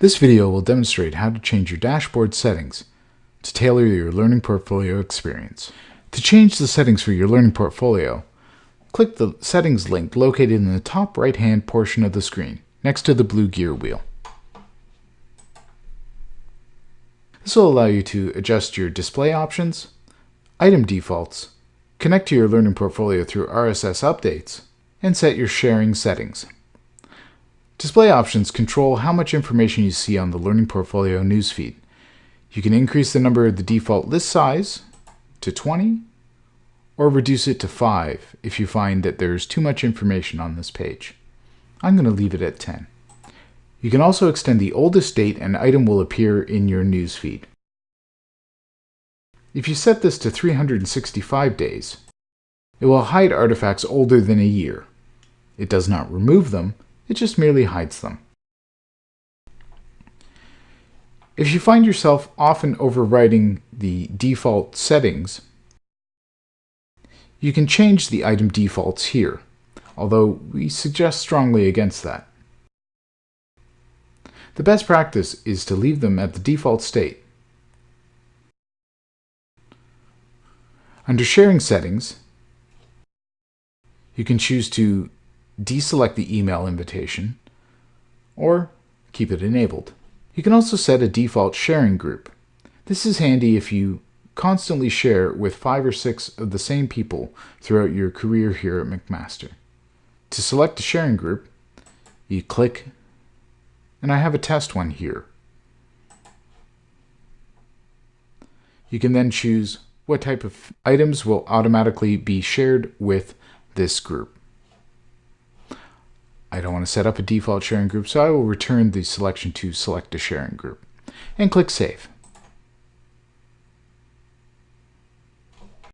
This video will demonstrate how to change your dashboard settings to tailor your Learning Portfolio experience. To change the settings for your Learning Portfolio, click the Settings link located in the top right-hand portion of the screen, next to the blue gear wheel. This will allow you to adjust your display options, item defaults, connect to your Learning Portfolio through RSS updates, and set your sharing settings. Display options control how much information you see on the Learning Portfolio newsfeed. You can increase the number of the default list size to 20 or reduce it to 5 if you find that there's too much information on this page. I'm going to leave it at 10. You can also extend the oldest date an item will appear in your newsfeed. If you set this to 365 days, it will hide artifacts older than a year. It does not remove them, it just merely hides them. If you find yourself often overwriting the default settings, you can change the item defaults here, although we suggest strongly against that. The best practice is to leave them at the default state. Under Sharing Settings, you can choose to deselect the email invitation, or keep it enabled. You can also set a default sharing group. This is handy if you constantly share with five or six of the same people throughout your career here at McMaster. To select a sharing group, you click, and I have a test one here. You can then choose what type of items will automatically be shared with this group. I don't want to set up a default sharing group, so I will return the selection to select a sharing group and click Save.